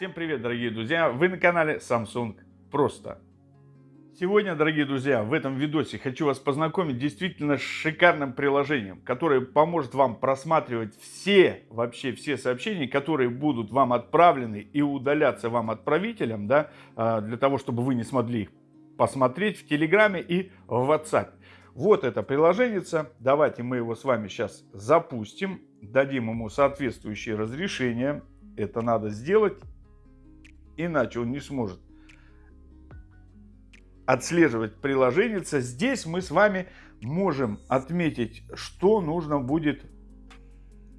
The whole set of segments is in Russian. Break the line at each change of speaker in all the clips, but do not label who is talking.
Всем привет, дорогие друзья! Вы на канале Samsung Просто. Сегодня, дорогие друзья, в этом видосе хочу вас познакомить действительно с шикарным приложением, которое поможет вам просматривать все, вообще все сообщения, которые будут вам отправлены и удаляться вам отправителям, да, а, для того, чтобы вы не смогли их посмотреть в Телеграме и в WhatsApp. Вот это приложение. Давайте мы его с вами сейчас запустим, дадим ему соответствующее разрешение. Это надо сделать иначе он не сможет отслеживать приложение. Здесь мы с вами можем отметить, что нужно будет,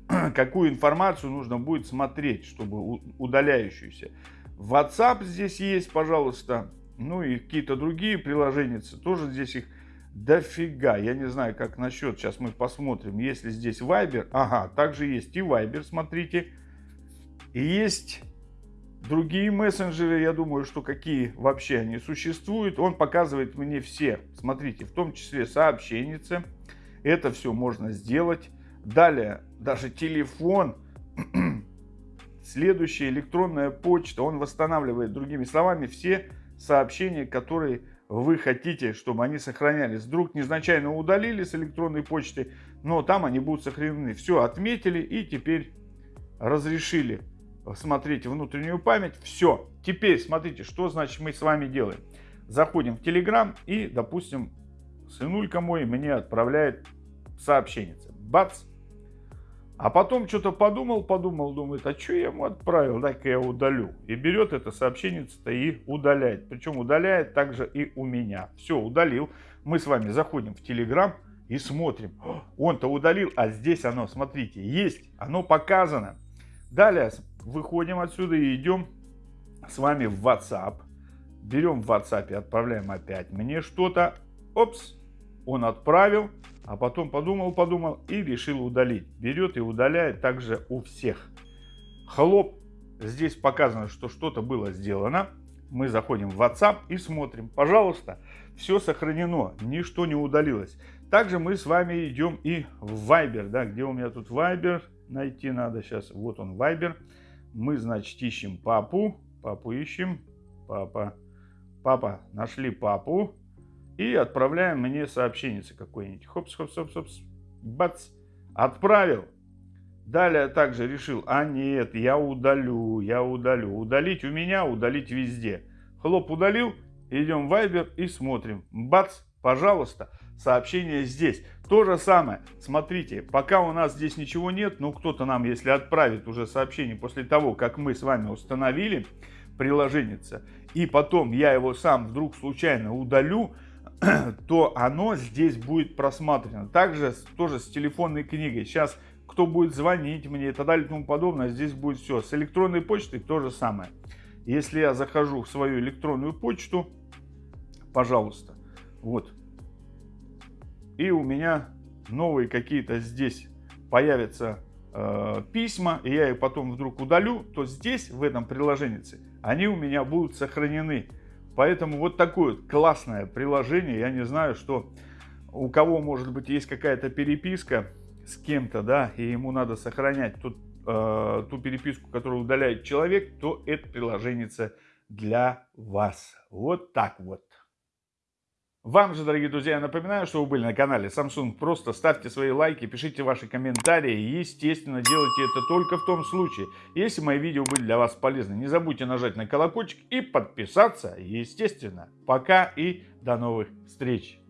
какую информацию нужно будет смотреть, чтобы удаляющуюся. WhatsApp здесь есть, пожалуйста, ну и какие-то другие приложения, тоже здесь их дофига. Я не знаю, как насчет, сейчас мы посмотрим, если здесь Viber, ага, также есть и Viber, смотрите, есть Другие мессенджеры, я думаю, что какие вообще они существуют, он показывает мне все. Смотрите, в том числе сообщенницы. Это все можно сделать. Далее, даже телефон. Следующая электронная почта. Он восстанавливает, другими словами, все сообщения, которые вы хотите, чтобы они сохранялись. Вдруг незначайно удалили с электронной почты, но там они будут сохранены. Все отметили и теперь разрешили смотрите внутреннюю память. Все. Теперь смотрите, что значит мы с вами делаем. Заходим в Telegram и, допустим, сынулька мой мне отправляет сообщение. Бац! А потом что-то подумал, подумал, думает, а что я ему отправил, дай-ка я удалю. И берет это сообщение-то и удаляет. Причем удаляет также и у меня. Все, удалил. Мы с вами заходим в Telegram и смотрим. Он-то удалил, а здесь оно, смотрите, есть. Оно показано. Далее выходим отсюда и идем с вами в WhatsApp. Берем в WhatsApp и отправляем опять мне что-то. Опс, он отправил, а потом подумал, подумал и решил удалить. Берет и удаляет также у всех. Хлоп, здесь показано, что что-то было сделано. Мы заходим в WhatsApp и смотрим. Пожалуйста, все сохранено, ничто не удалилось. Также мы с вами идем и в Viber, да, где у меня тут Viber, найти надо сейчас. Вот он Viber мы, значит, ищем папу. Папу ищем. Папа. Папа. Нашли папу. И отправляем мне сообщение какое-нибудь. Хопс, хопс, хопс, хопс. Бац. Отправил. Далее также решил, а нет, я удалю, я удалю. Удалить у меня, удалить везде. Хлоп удалил, идем в Viber и смотрим. Бац, пожалуйста сообщение здесь. То же самое. Смотрите, пока у нас здесь ничего нет, но кто-то нам, если отправит уже сообщение после того, как мы с вами установили приложение, и потом я его сам вдруг случайно удалю, то оно здесь будет просматривано. Также тоже с телефонной книгой. Сейчас кто будет звонить мне и так далее и тому подобное, здесь будет все. С электронной почтой то же самое. Если я захожу в свою электронную почту, пожалуйста, вот, и у меня новые какие-то здесь появятся э, письма, и я их потом вдруг удалю, то здесь, в этом приложении, они у меня будут сохранены. Поэтому вот такое классное приложение. Я не знаю, что у кого, может быть, есть какая-то переписка с кем-то, да, и ему надо сохранять тут, э, ту переписку, которую удаляет человек, то это приложение для вас. Вот так вот. Вам же, дорогие друзья, я напоминаю, что вы были на канале Samsung. Просто ставьте свои лайки, пишите ваши комментарии. Естественно, делайте это только в том случае, если мои видео были для вас полезны. Не забудьте нажать на колокольчик и подписаться, естественно. Пока и до новых встреч!